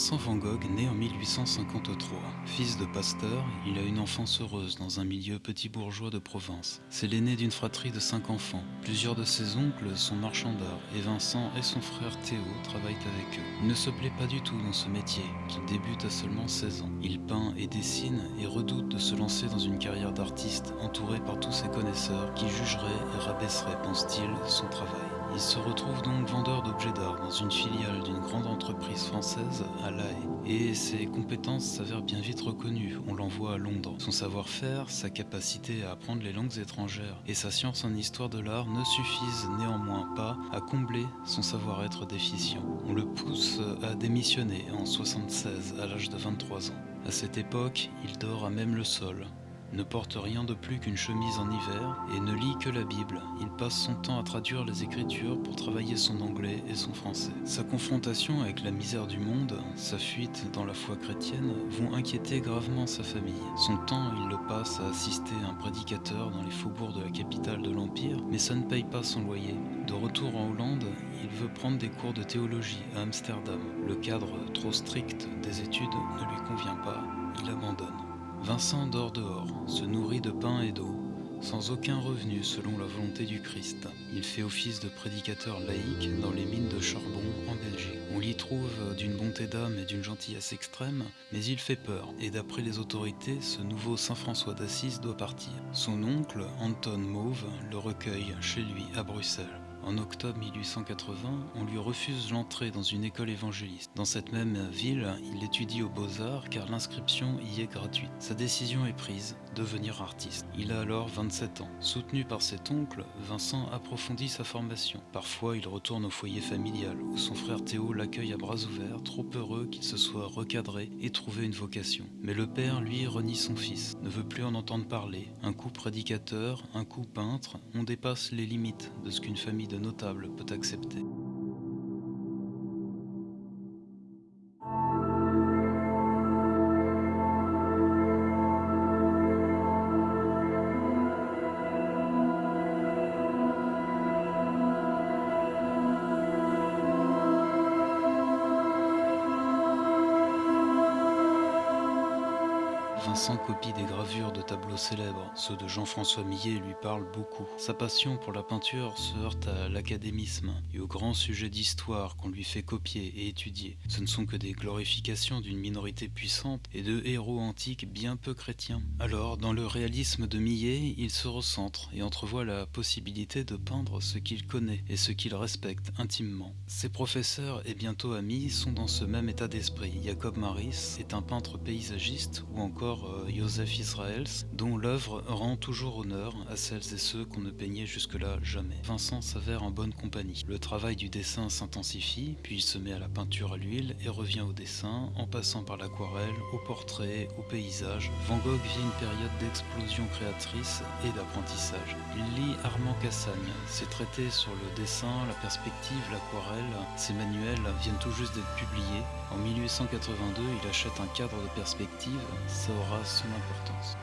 Vincent van Gogh naît en 1853. Fils de pasteur, il a une enfance heureuse dans un milieu petit bourgeois de province. C'est l'aîné d'une fratrie de cinq enfants. Plusieurs de ses oncles sont marchands d'art et Vincent et son frère Théo travaillent avec eux. Il ne se plaît pas du tout dans ce métier, qu'il débute à seulement 16 ans. Il peint et dessine et redoute de se lancer dans une carrière d'artiste entouré par tous ses connaisseurs qui jugeraient et rabaisseraient, pense-t-il, son travail. Il se retrouve donc vendeur d'objets d'art dans une filiale d'une grande entreprise française à La Haye. Et ses compétences s'avèrent bien vite reconnues, on l'envoie à Londres. Son savoir-faire, sa capacité à apprendre les langues étrangères et sa science en histoire de l'art ne suffisent néanmoins pas à combler son savoir-être déficient. On le pousse à démissionner en 76 à l'âge de 23 ans. À cette époque, il dort à même le sol, ne porte rien de plus qu'une chemise en hiver et ne lit que la Bible. Il passe son temps à traduire les Écritures pour travailler son anglais et son français. Sa confrontation avec la misère du monde, sa fuite dans la foi chrétienne vont inquiéter gravement sa famille. Son temps, il le passe à assister un prédicateur dans les faubourgs de la capitale de l'Empire, mais ça ne paye pas son loyer. De retour en Hollande, il veut prendre des cours de théologie à Amsterdam. Le cadre trop strict des études ne lui convient pas, il abandonne. Vincent dort dehors, se nourrit de pain et d'eau, sans aucun revenu selon la volonté du Christ. Il fait office de prédicateur laïque dans les mines de charbon en Belgique. On l'y trouve d'une bonté d'âme et d'une gentillesse extrême, mais il fait peur, et d'après les autorités, ce nouveau Saint François d'Assise doit partir. Son oncle, Anton Mauve, le recueille chez lui à Bruxelles. En octobre 1880, on lui refuse l'entrée dans une école évangéliste. Dans cette même ville, il étudie aux Beaux-Arts car l'inscription y est gratuite. Sa décision est prise, devenir artiste. Il a alors 27 ans. Soutenu par cet oncle, Vincent approfondit sa formation. Parfois, il retourne au foyer familial où son frère Théo l'accueille à bras ouverts, trop heureux qu'il se soit recadré et trouvé une vocation. Mais le père, lui, renie son fils, ne veut plus en entendre parler. Un coup prédicateur, un coup peintre, on dépasse les limites de ce qu'une famille de notables peut accepter. Vincent copie des gravures de tableaux célèbres. Ceux de Jean-François Millet lui parlent beaucoup. Sa passion pour la peinture se heurte à l'académisme et aux grands sujets d'histoire qu'on lui fait copier et étudier. Ce ne sont que des glorifications d'une minorité puissante et de héros antiques bien peu chrétiens. Alors, dans le réalisme de Millet, il se recentre et entrevoit la possibilité de peindre ce qu'il connaît et ce qu'il respecte intimement. Ses professeurs et bientôt amis sont dans ce même état d'esprit. Jacob Maris est un peintre paysagiste ou encore Joseph Israels, dont l'œuvre rend toujours honneur à celles et ceux qu'on ne peignait jusque-là jamais. Vincent s'avère en bonne compagnie. Le travail du dessin s'intensifie, puis il se met à la peinture à l'huile et revient au dessin, en passant par l'aquarelle, au portrait, au paysage. Van Gogh vit une période d'explosion créatrice et d'apprentissage. Il lit Armand Cassagne, ses traités sur le dessin, la perspective, l'aquarelle, ses manuels viennent tout juste d'être publiés. En 1882, il achète un cadre de perspective, ça aura son importance.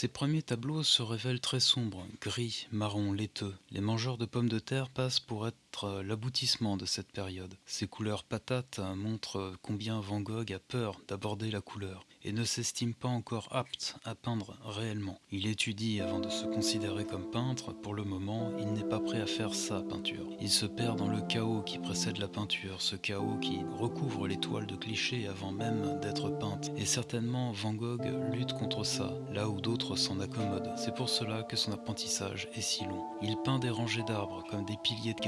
Ses premiers tableaux se révèlent très sombres, gris, marron, laiteux. Les mangeurs de pommes de terre passent pour être être l'aboutissement de cette période. Ces couleurs patates montrent combien Van Gogh a peur d'aborder la couleur et ne s'estime pas encore apte à peindre réellement. Il étudie avant de se considérer comme peintre. Pour le moment, il n'est pas prêt à faire sa peinture. Il se perd dans le chaos qui précède la peinture, ce chaos qui recouvre les toiles de clichés avant même d'être peintes. Et certainement, Van Gogh lutte contre ça, là où d'autres s'en accommodent. C'est pour cela que son apprentissage est si long. Il peint des rangées d'arbres comme des piliers de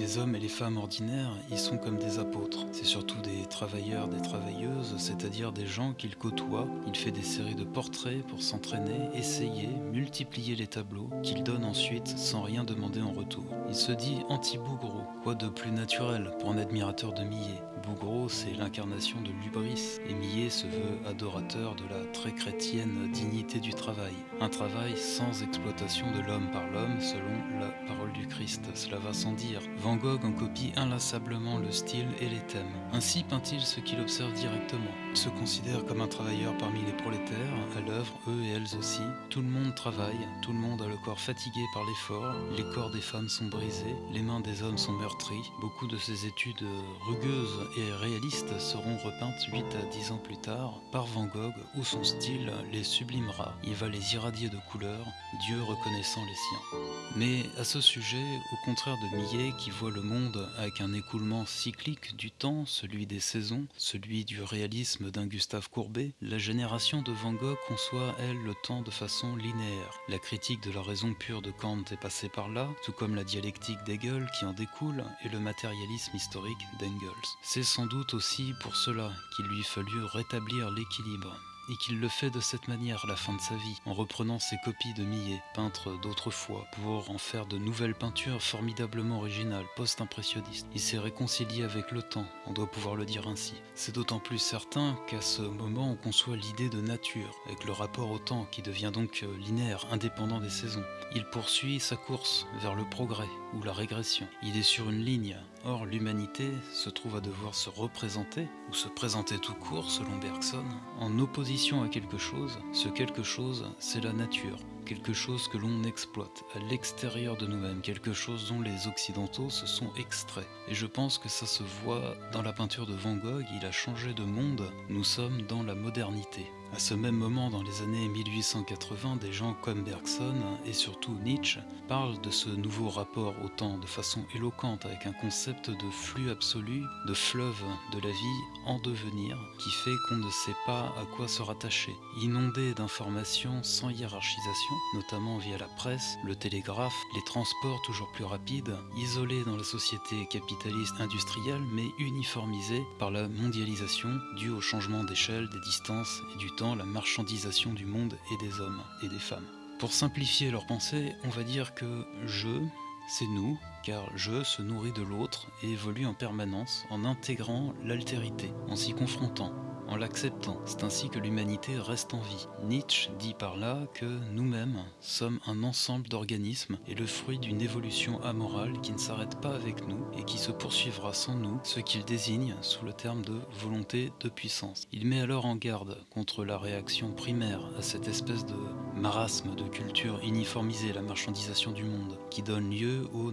Les hommes et les femmes ordinaires y sont comme des apôtres. C'est surtout des travailleurs, des travailleuses, c'est-à-dire des gens qu'il côtoie. Il fait des séries de portraits pour s'entraîner, essayer, multiplier les tableaux qu'il donne ensuite sans rien demander en retour. Il se dit anti-Bougreau, quoi de plus naturel pour un admirateur de Millet Bougreau, c'est l'incarnation de l'ubris, et se veut adorateur de la très chrétienne dignité du travail. Un travail sans exploitation de l'homme par l'homme, selon la parole du Christ. Cela va sans dire. Van Gogh en copie inlassablement le style et les thèmes. Ainsi peint-il ce qu'il observe directement. Il se considère comme un travailleur parmi les prolétaires, à l'œuvre, eux et elles aussi. Tout le monde travaille, tout le monde a le corps fatigué par l'effort, les corps des femmes sont brisés, les mains des hommes sont meurtries. Beaucoup de ces études rugueuses et réalistes seront repeintes 8 à 10 ans plus tard par Van Gogh où son style les sublimera. Il va les irradier de couleurs, Dieu reconnaissant les siens. Mais à ce sujet, au contraire de Millet qui voit le monde avec un écoulement cyclique du temps, celui des saisons, celui du réalisme d'un Gustave Courbet, la génération de Van Gogh conçoit, elle, le temps de façon linéaire. La critique de la raison pure de Kant est passée par là, tout comme la dialectique d'Hegel qui en découle et le matérialisme historique d'Engels. C'est sans doute aussi pour cela qu'il lui fallut rétablir l'équilibre et qu'il le fait de cette manière à la fin de sa vie, en reprenant ses copies de Millet, peintre d'autrefois, pour en faire de nouvelles peintures formidablement originales, post-impressionnistes. Il s'est réconcilié avec le temps, on doit pouvoir le dire ainsi. C'est d'autant plus certain qu'à ce moment on conçoit l'idée de nature, avec le rapport au temps qui devient donc linéaire, indépendant des saisons. Il poursuit sa course vers le progrès ou la régression. Il est sur une ligne, Or, l'humanité se trouve à devoir se représenter, ou se présenter tout court, selon Bergson, en opposition à quelque chose. Ce quelque chose, c'est la nature, quelque chose que l'on exploite, à l'extérieur de nous-mêmes, quelque chose dont les Occidentaux se sont extraits. Et je pense que ça se voit dans la peinture de Van Gogh, il a changé de monde, nous sommes dans la modernité. À ce même moment, dans les années 1880, des gens comme Bergson et surtout Nietzsche parlent de ce nouveau rapport au temps de façon éloquente avec un concept de flux absolu, de fleuve de la vie en devenir qui fait qu'on ne sait pas à quoi se rattacher. Inondé d'informations sans hiérarchisation, notamment via la presse, le télégraphe, les transports toujours plus rapides, isolé dans la société capitaliste industrielle mais uniformisé par la mondialisation due au changement d'échelle, des distances et du temps la marchandisation du monde et des hommes et des femmes. Pour simplifier leur pensée, on va dire que je, c'est nous, car je se nourrit de l'autre et évolue en permanence en intégrant l'altérité, en s'y confrontant, en l'acceptant. C'est ainsi que l'humanité reste en vie. Nietzsche dit par là que nous-mêmes sommes un ensemble d'organismes et le fruit d'une évolution amorale qui ne s'arrête pas avec nous et qui se poursuivra sans nous, ce qu'il désigne sous le terme de volonté de puissance. Il met alors en garde contre la réaction primaire à cette espèce de marasme de culture uniformisée, la marchandisation du monde, qui donne lieu au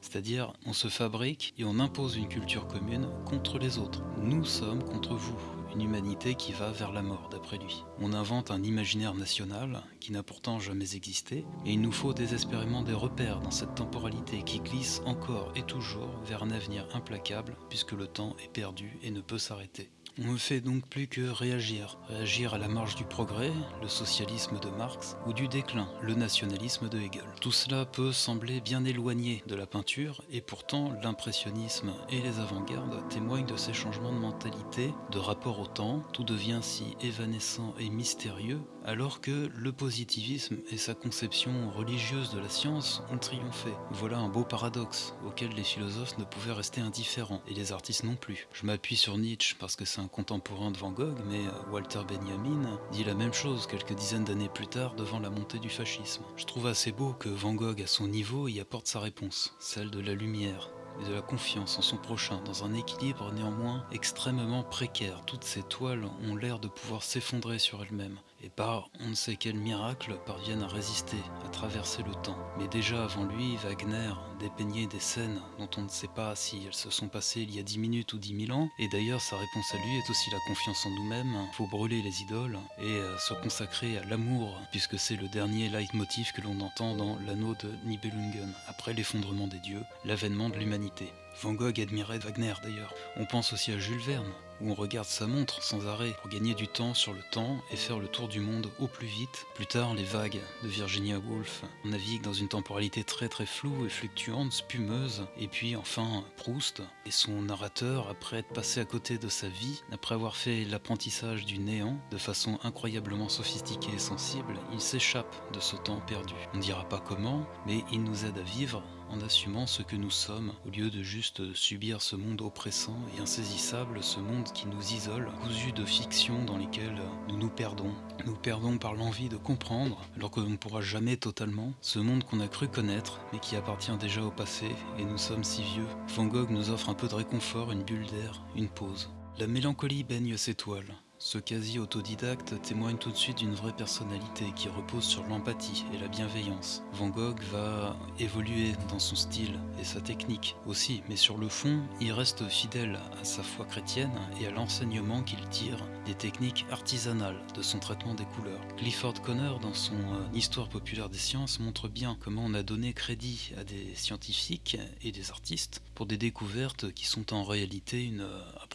c'est-à-dire on se fabrique et on impose une culture commune contre les autres. Nous sommes contre vous une humanité qui va vers la mort, d'après lui. On invente un imaginaire national qui n'a pourtant jamais existé, et il nous faut désespérément des repères dans cette temporalité qui glisse encore et toujours vers un avenir implacable, puisque le temps est perdu et ne peut s'arrêter. On ne fait donc plus que réagir. Réagir à la marge du progrès, le socialisme de Marx, ou du déclin, le nationalisme de Hegel. Tout cela peut sembler bien éloigné de la peinture, et pourtant l'impressionnisme et les avant-gardes témoignent de ces changements de mentalité, de rapport au temps, tout devient si évanescent et mystérieux, alors que le positivisme et sa conception religieuse de la science ont triomphé. Voilà un beau paradoxe, auquel les philosophes ne pouvaient rester indifférents, et les artistes non plus. Je m'appuie sur Nietzsche parce que c'est un contemporain de Van Gogh, mais euh, Walter Benjamin dit la même chose quelques dizaines d'années plus tard devant la montée du fascisme. Je trouve assez beau que Van Gogh, à son niveau, y apporte sa réponse, celle de la lumière, et de la confiance en son prochain, dans un équilibre néanmoins extrêmement précaire. Toutes ces toiles ont l'air de pouvoir s'effondrer sur elles-mêmes, et par on ne sait quel miracle parviennent à résister, à traverser le temps. Mais déjà avant lui, Wagner dépeignait des scènes dont on ne sait pas si elles se sont passées il y a 10 minutes ou 10 000 ans, et d'ailleurs sa réponse à lui est aussi la confiance en nous-mêmes, faut brûler les idoles et euh, se consacrer à l'amour, puisque c'est le dernier leitmotiv que l'on entend dans l'anneau de Nibelungen, après l'effondrement des dieux, l'avènement de l'humanité. Van Gogh admirait Wagner d'ailleurs. On pense aussi à Jules Verne, où on regarde sa montre sans arrêt pour gagner du temps sur le temps et faire le tour du monde au plus vite. Plus tard, les vagues de Virginia Woolf. On navigue dans une temporalité très très floue et fluctuante, spumeuse. Et puis enfin, Proust et son narrateur, après être passé à côté de sa vie, après avoir fait l'apprentissage du néant de façon incroyablement sophistiquée et sensible, il s'échappe de ce temps perdu. On ne dira pas comment, mais il nous aide à vivre en assumant ce que nous sommes, au lieu de juste subir ce monde oppressant et insaisissable, ce monde qui nous isole, cousu de fictions dans lesquelles nous nous perdons. Nous perdons par l'envie de comprendre, alors que l'on ne pourra jamais totalement, ce monde qu'on a cru connaître, mais qui appartient déjà au passé, et nous sommes si vieux. Van Gogh nous offre un peu de réconfort, une bulle d'air, une pause. La mélancolie baigne ses toiles. Ce quasi-autodidacte témoigne tout de suite d'une vraie personnalité qui repose sur l'empathie et la bienveillance. Van Gogh va évoluer dans son style et sa technique aussi, mais sur le fond, il reste fidèle à sa foi chrétienne et à l'enseignement qu'il tire des techniques artisanales de son traitement des couleurs. Clifford Conner, dans son euh, Histoire populaire des sciences, montre bien comment on a donné crédit à des scientifiques et des artistes pour des découvertes qui sont en réalité une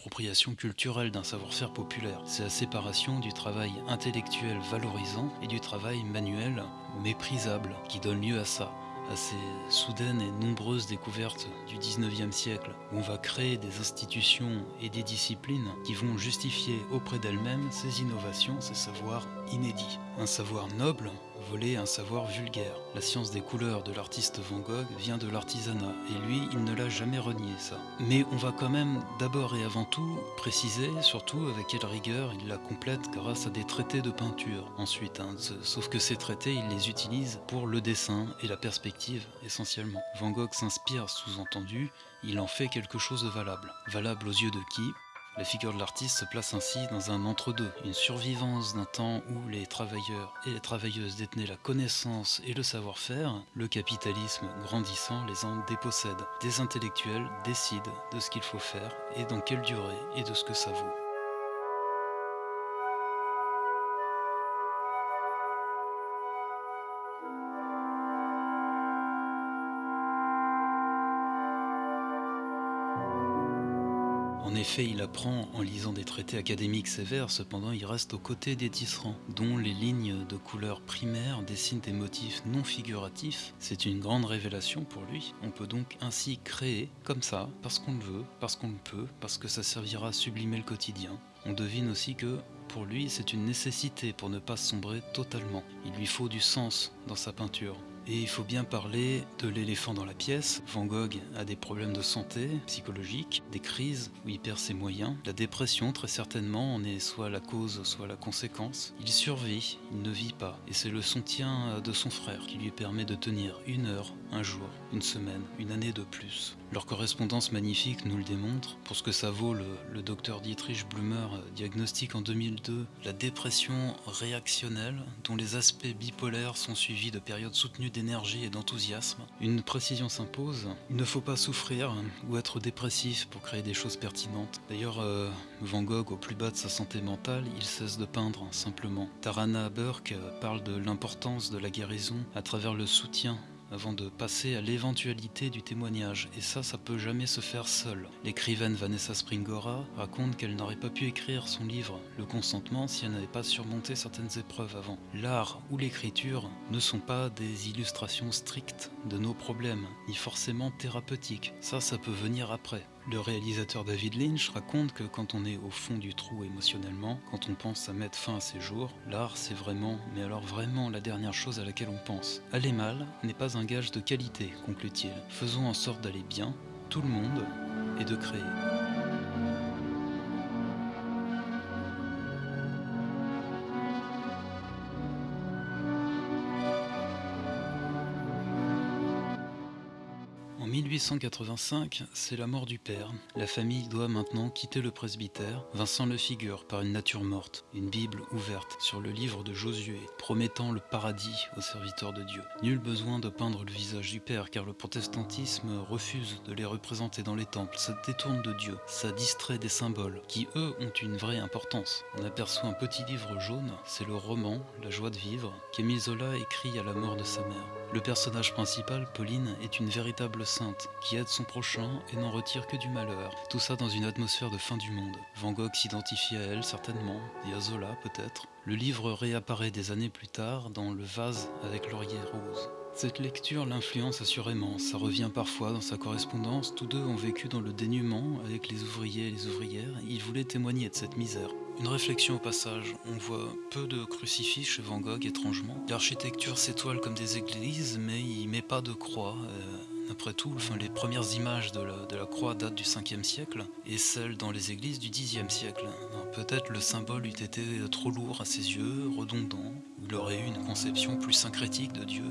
euh, appropriation culturelle d'un savoir-faire populaire c'est la séparation du travail intellectuel valorisant et du travail manuel méprisable qui donne lieu à ça à ces soudaines et nombreuses découvertes du 19e siècle, où on va créer des institutions et des disciplines qui vont justifier auprès d'elles-mêmes ces innovations, ces savoirs inédits. Un savoir noble volé un savoir vulgaire. La science des couleurs de l'artiste Van Gogh vient de l'artisanat, et lui, il ne l'a jamais renié ça. Mais on va quand même d'abord et avant tout préciser, surtout avec quelle rigueur il la complète grâce à des traités de peinture ensuite. Hein. Sauf que ces traités, il les utilise pour le dessin et la perspective essentiellement. Van Gogh s'inspire, sous-entendu, il en fait quelque chose de valable. Valable aux yeux de qui? La figure de l'artiste se place ainsi dans un entre-deux, une survivance d'un temps où les travailleurs et les travailleuses détenaient la connaissance et le savoir-faire, le capitalisme grandissant les en dépossède. Des intellectuels décident de ce qu'il faut faire et dans quelle durée et de ce que ça vaut. En effet, il apprend en lisant des traités académiques sévères, cependant il reste aux côtés des tisserands, dont les lignes de couleurs primaires dessinent des motifs non figuratifs. C'est une grande révélation pour lui. On peut donc ainsi créer, comme ça, parce qu'on le veut, parce qu'on le peut, parce que ça servira à sublimer le quotidien. On devine aussi que pour lui, c'est une nécessité pour ne pas sombrer totalement. Il lui faut du sens dans sa peinture. Et il faut bien parler de l'éléphant dans la pièce. Van Gogh a des problèmes de santé psychologique, des crises où il perd ses moyens. La dépression, très certainement, en est soit la cause, soit la conséquence. Il survit, il ne vit pas. Et c'est le soutien de son frère qui lui permet de tenir une heure, un jour, une semaine, une année de plus. Leur correspondance magnifique nous le démontre. Pour ce que ça vaut, le, docteur Dietrich Blumer diagnostique en 2002 la dépression réactionnelle dont les aspects bipolaires sont suivis de périodes soutenues d'énergie et d'enthousiasme. Une précision s'impose, il ne faut pas souffrir ou être dépressif pour créer des choses pertinentes. D'ailleurs, euh, Van Gogh, au plus bas de sa santé mentale, il cesse de peindre, simplement. Tarana Burke parle de l'importance de la guérison à travers le soutien avant de passer à l'éventualité du témoignage, et ça, ça peut jamais se faire seul. L'écrivaine Vanessa Springora raconte qu'elle n'aurait pas pu écrire son livre Le consentement si elle n'avait pas surmonté certaines épreuves avant. L'art ou l'écriture ne sont pas des illustrations strictes de nos problèmes, ni forcément thérapeutiques. Ça, ça peut venir après. Le réalisateur David Lynch raconte que quand on est au fond du trou émotionnellement, quand on pense à mettre fin à ses jours, l'art c'est vraiment, mais alors vraiment la dernière chose à laquelle on pense. Aller mal n'est pas un gage de qualité, conclut-il. Faisons en sorte d'aller bien, tout le monde, et de créer. 1885, c'est la mort du père. La famille doit maintenant quitter le presbytère. Vincent le figure par une nature morte, une Bible ouverte sur le livre de Josué, promettant le paradis aux serviteurs de Dieu. Nul besoin de peindre le visage du père, car le protestantisme refuse de les représenter dans les temples. Ça détourne de Dieu, ça distrait des symboles, qui eux ont une vraie importance. On aperçoit un petit livre jaune, c'est le roman La joie de vivre, qu'Émile Zola écrit à la mort de sa mère. Le personnage principal, Pauline, est une véritable sainte qui aide son prochain et n'en retire que du malheur. Tout ça dans une atmosphère de fin du monde. Van Gogh s'identifie à elle certainement, et à Zola peut-être. Le livre réapparaît des années plus tard dans Le vase avec laurier rose. Cette lecture l'influence assurément, ça revient parfois dans sa correspondance, tous deux ont vécu dans le dénuement avec les ouvriers et les ouvrières, ils voulaient témoigner de cette misère. Une réflexion au passage, on voit peu de crucifix chez Van Gogh étrangement. L'architecture s'étoile comme des églises, mais il met pas de croix. Euh, après tout, les premières images de la, croix datent du 5e siècle et celles dans les églises du 10e siècle. Peut-être le symbole eût été trop lourd à ses yeux, redondant, il aurait eu une conception plus syncrétique de Dieu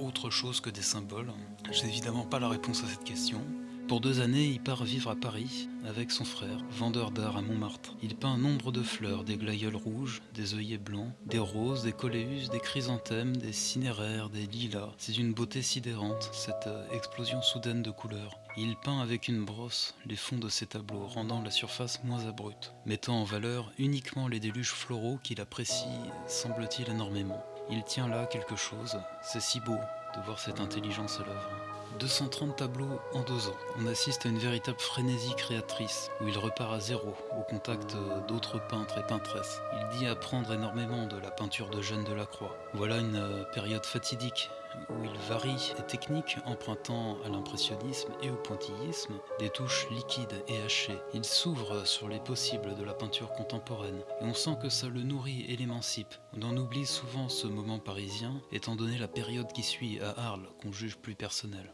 autre chose que des symboles. J'ai évidemment pas la réponse à cette question. Pour deux années, il part vivre à Paris avec son frère, vendeur d'art à Montmartre. Il peint nombre de fleurs, des glaïeuls rouges, des œillets blancs, des roses, des coléus, des chrysanthèmes, des cinéraires, des lilas. C'est une beauté sidérante, cette euh, explosion soudaine de couleurs. Il peint avec une brosse les fonds de ses tableaux, rendant la surface moins abrupte, mettant en valeur uniquement les déluges floraux qu'il apprécie, semble-t-il, énormément. Il tient là quelque chose, c'est si beau de voir cette intelligence à l'œuvre. 230 tableaux en deux ans. On assiste à une véritable frénésie créatrice, où il repart à zéro, au contact d'autres peintres et peintresses. Il dit apprendre énormément de la peinture de Jeanne de la Croix. Voilà une euh, période fatidique où il varie les techniques empruntant à l'impressionnisme et au pointillisme des touches liquides et hachées. Il s'ouvre sur les possibles de la peinture contemporaine et on sent que ça le nourrit et l'émancipe. On en oublie souvent ce moment parisien étant donné la période qui suit à Arles qu'on juge plus personnelle.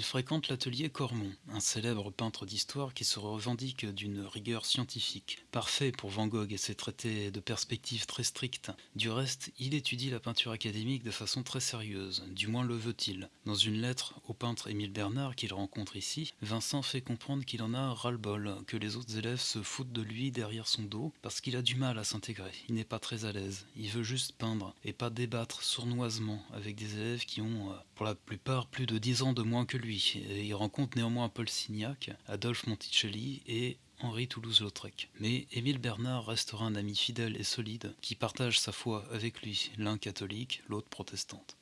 Il fréquente l'atelier Cormon, un célèbre peintre d'histoire qui se revendique d'une rigueur scientifique, parfait pour Van Gogh et ses traités de perspective très strictes. Du reste, il étudie la peinture académique de façon très sérieuse, du moins le veut-il. Dans une lettre au peintre Émile Bernard qu'il rencontre ici, Vincent fait comprendre qu'il en a ras-le-bol, que les autres élèves se foutent de lui derrière son dos, parce qu'il a du mal à s'intégrer, il n'est pas très à l'aise, il veut juste peindre, et pas débattre sournoisement avec des élèves qui ont, euh, pour la plupart, plus de 10 ans de moins que lui il rencontre néanmoins Paul Signac, Adolphe Monticelli et Henri Toulouse-Lautrec. Mais Émile Bernard restera un ami fidèle et solide qui partage sa foi avec lui, l'un catholique, l'autre protestante.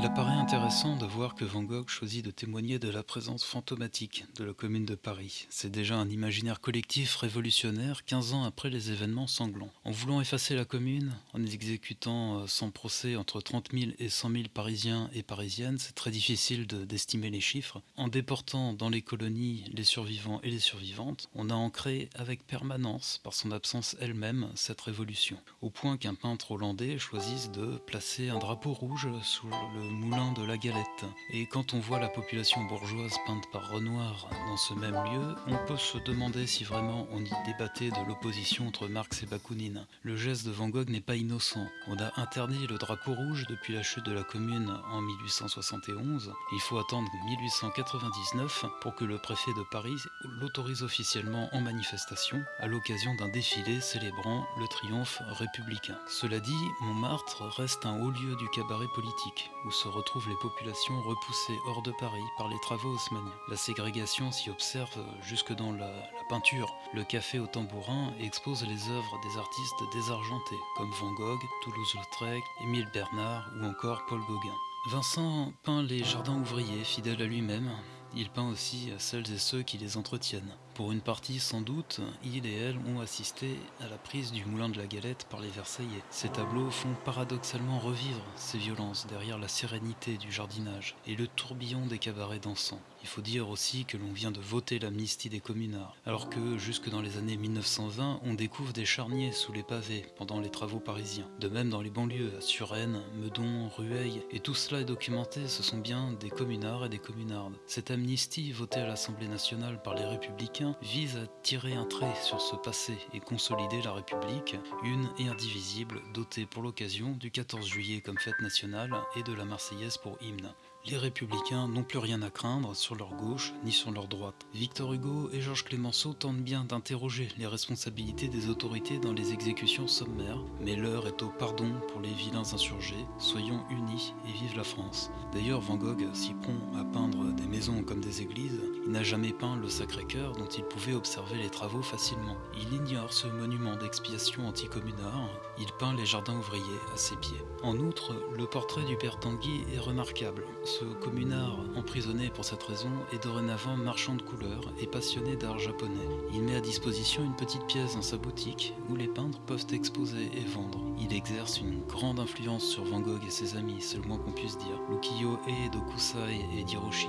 Il apparaît intéressant de voir que Van Gogh choisit de témoigner de la présence fantomatique de la commune de Paris. C'est déjà un imaginaire collectif révolutionnaire 15 ans après les événements sanglants. En voulant effacer la commune, en exécutant euh, sans procès entre 30 000 et 100 000 Parisiens et Parisiennes, c'est très difficile d'estimer les chiffres. En déportant dans les colonies les survivants et les survivantes, on a ancré avec permanence, par son absence elle-même, cette révolution. Au point qu'un peintre hollandais choisisse de placer un drapeau rouge sous le moulin de la Galette. Et quand on voit la population bourgeoise peinte par Renoir dans ce même lieu, on peut se demander si vraiment on y débattait de l'opposition entre Marx et Bakounine. Le geste de Van Gogh n'est pas innocent. On a interdit le drapeau rouge depuis la chute de la commune en 1871. Il faut attendre 1899 pour que le préfet de Paris l'autorise officiellement en manifestation à l'occasion d'un défilé célébrant le triomphe républicain. Cela dit, Montmartre reste un haut lieu du cabaret politique, où se retrouvent les populations repoussées hors de Paris par les travaux haussmanniens. La ségrégation s'y observe jusque dans la, peinture. Le café au tambourin expose les œuvres des artistes désargentés, comme Van Gogh, Toulouse-Lautrec, Émile Bernard ou encore Paul Gauguin. Vincent peint les jardins ouvriers, fidèle à lui-même. Il peint aussi celles et ceux qui les entretiennent. Pour une partie, sans doute, il et elle ont assisté à la prise du moulin de la galette par les Versaillais. Ces tableaux font paradoxalement revivre ces violences derrière la sérénité du jardinage et le tourbillon des cabarets dansants. Il faut dire aussi que l'on vient de voter l'amnistie des communards, alors que jusque dans les années 1920, on découvre des charniers sous les pavés pendant les travaux parisiens. De même dans les banlieues, à Suresnes, Meudon, Rueil, et tout cela est documenté, ce sont bien des communards et des communardes. Cette amnistie votée à l'Assemblée nationale par les républicains vise à tirer un trait sur ce passé et consolider la République, une et indivisible, dotée pour l'occasion du 14 juillet comme fête nationale et de la Marseillaise pour hymne. Les républicains n'ont plus rien à craindre sur leur gauche ni sur leur droite. Victor Hugo et Georges Clémenceau tentent bien d'interroger les responsabilités des autorités dans les exécutions sommaires, mais l'heure est au pardon pour les vilains insurgés. Soyons unis et vive la France. D'ailleurs, Van Gogh s'y prend à peindre des maisons comme des églises. N'a jamais peint le Sacré-Cœur dont il pouvait observer les travaux facilement. Il ignore ce monument d'expiation anticommunard. Il peint les jardins ouvriers à ses pieds. En outre, le portrait du père Tanguy est remarquable. Ce communard, emprisonné pour cette raison, est dorénavant marchand de couleurs et passionné d'art japonais. Il met à disposition une petite pièce dans sa boutique où les peintres peuvent exposer et vendre. Il exerce une grande influence sur Van Gogh et ses amis, c'est le moins qu'on puisse dire. Lukiyo-e, Dokusai et Diroshige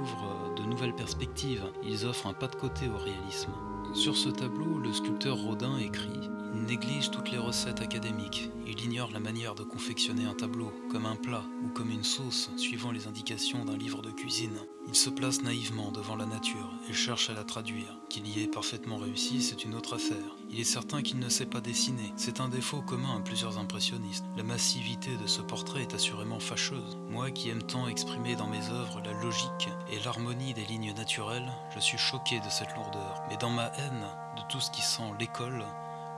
ouvrent de nouvelles perspectives. Ils offrent un pas de côté au réalisme. Sur ce tableau, le sculpteur Rodin écrit néglige toutes les recettes académiques. Il ignore la manière de confectionner un tableau, comme un plat ou comme une sauce, suivant les indications d'un livre de cuisine. Il se place naïvement devant la nature et cherche à la traduire. Qu'il y ait parfaitement réussi, c'est une autre affaire. Il est certain qu'il ne sait pas dessiner. C'est un défaut commun à plusieurs impressionnistes. La massivité de ce portrait est assurément fâcheuse. Moi qui aime tant exprimer dans mes œuvres la logique et l'harmonie des lignes naturelles, je suis choqué de cette lourdeur. Mais dans ma haine de tout ce qui sent l'école,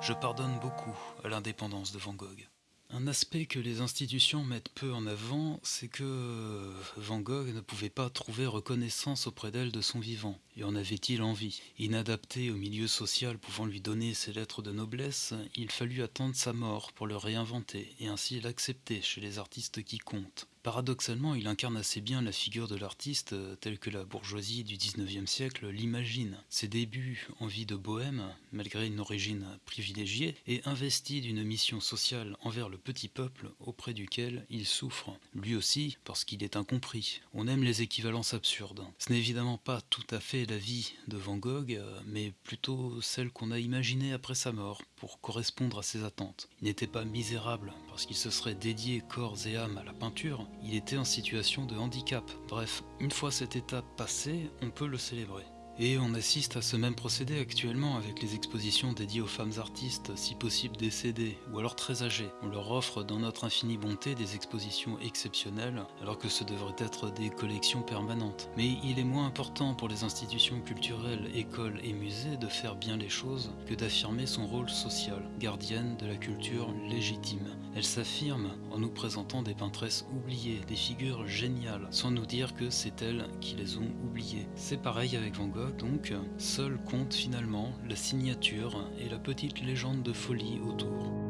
je pardonne beaucoup à l'indépendance de Van Gogh. Un aspect que les institutions mettent peu en avant, c'est que Van Gogh ne pouvait pas trouver reconnaissance auprès d'elle de son vivant. Et en avait-il envie? Inadapté au milieu social pouvant lui donner ses lettres de noblesse, il fallut attendre sa mort pour le réinventer et ainsi l'accepter chez les artistes qui comptent. Paradoxalement, il incarne assez bien la figure de l'artiste telle que la bourgeoisie du XIXe siècle l'imagine. Ses débuts en vie de bohème, malgré une origine privilégiée, est investi d'une mission sociale envers le petit peuple auprès duquel il souffre. Lui aussi, parce qu'il est incompris. On aime les équivalences absurdes. Ce n'est évidemment pas tout à fait la vie de Van Gogh, mais plutôt celle qu'on a imaginée après sa mort, pour correspondre à ses attentes. Il n'était pas misérable, parce qu'il se serait dédié corps et âme à la peinture, il était en situation de handicap. Bref, une fois cette étape passée, on peut le célébrer. Et on assiste à ce même procédé actuellement avec les expositions dédiées aux femmes artistes, si possible décédées ou alors très âgées. On leur offre dans notre infinie bonté des expositions exceptionnelles alors que ce devrait être des collections permanentes. Mais il est moins important pour les institutions culturelles, écoles et musées de faire bien les choses que d'affirmer son rôle social, gardienne de la culture légitime. Elle s'affirme en nous présentant des peintresses oubliées, des figures géniales, sans nous dire que c'est elles qui les ont oubliées. C'est pareil avec Van Gogh donc, seul compte finalement la signature et la petite légende de folie autour.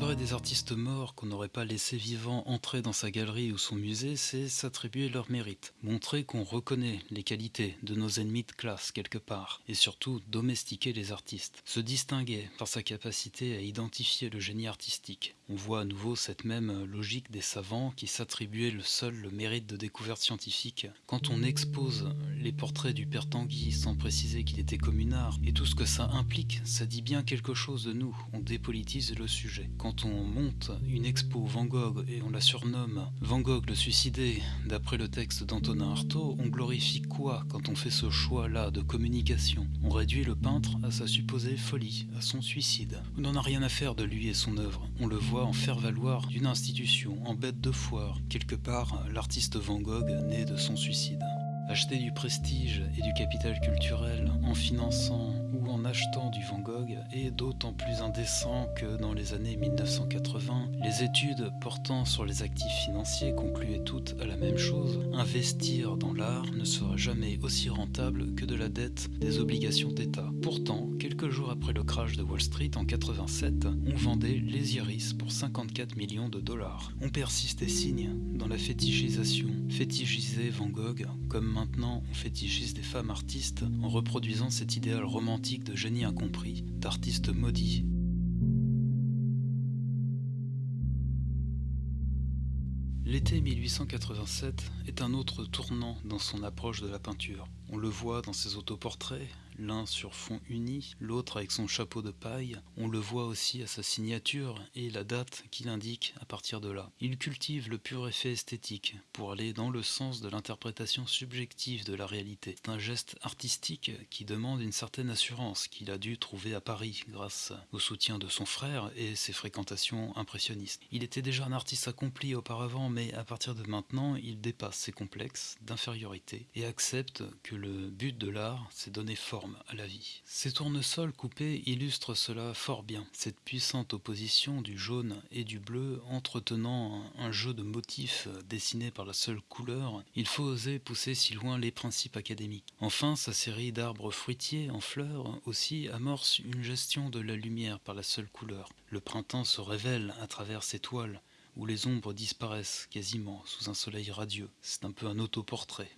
Célébrer des artistes morts qu'on n'aurait pas laissé vivants entrer dans sa galerie ou son musée, c'est s'attribuer leur mérite, montrer qu'on reconnaît les qualités de nos ennemis de classe quelque part, et surtout domestiquer les artistes, se distinguer par sa capacité à identifier le génie artistique. On voit à nouveau cette même logique des savants qui s'attribuaient le seul le mérite de découverte scientifique. Quand on expose les portraits du père Tanguy sans préciser qu'il était communard, et tout ce que ça implique, ça dit bien quelque chose de nous, on dépolitise le sujet. On monte une expo Van Gogh et on la surnomme Van Gogh le suicidé, d'après le texte d'Antonin Artaud, on glorifie quoi quand on fait ce choix-là de communication? On réduit le peintre à sa supposée folie, à son suicide. On n'en a rien à faire de lui et son œuvre. On le voit en faire valoir d'une institution, en bête de foire. Quelque part, l'artiste Van Gogh naît de son suicide. Acheter du prestige et du capital culturel en finançant en achetant du Van Gogh est d'autant plus indécent que dans les années 1980, les études portant sur les actifs financiers concluaient toutes à la même chose. Investir dans l'art ne sera jamais aussi rentable que de la dette des obligations d'État. Pourtant, quelques jours après le crash de Wall Street en 87, on vendait les iris pour 54 millions de dollars. On persiste et signe dans la fétichisation. Fétichiser Van Gogh, comme maintenant on fétichise des femmes artistes en reproduisant cet idéal romantique de génie incompris, L'été 1887 est un autre tournant dans son approche de la peinture. On le voit dans ses autoportraits, l'un sur fond uni, l'autre avec son chapeau de paille. On le voit aussi à sa signature et la date qu'il indique à partir de là. Il cultive le pur effet esthétique pour aller dans le sens de l'interprétation subjective de la réalité. C'est un geste artistique qui demande une certaine assurance qu'il a dû trouver à Paris grâce au soutien de son frère et ses fréquentations impressionnistes. Il était déjà un artiste accompli auparavant, mais à partir de maintenant, il dépasse ses complexes d'infériorité et accepte que le but de l'art, c'est donner forme à la vie. Ces tournesols coupés illustrent cela fort bien, cette puissante opposition du jaune et du bleu entretenant un jeu de motifs dessinés par la seule couleur, il faut oser pousser si loin les principes académiques. Enfin, sa série d'arbres fruitiers en fleurs aussi amorce une gestion de la lumière par la seule couleur. Le printemps se révèle à travers ces toiles, où les ombres disparaissent quasiment sous un soleil radieux. C'est un peu un autoportrait.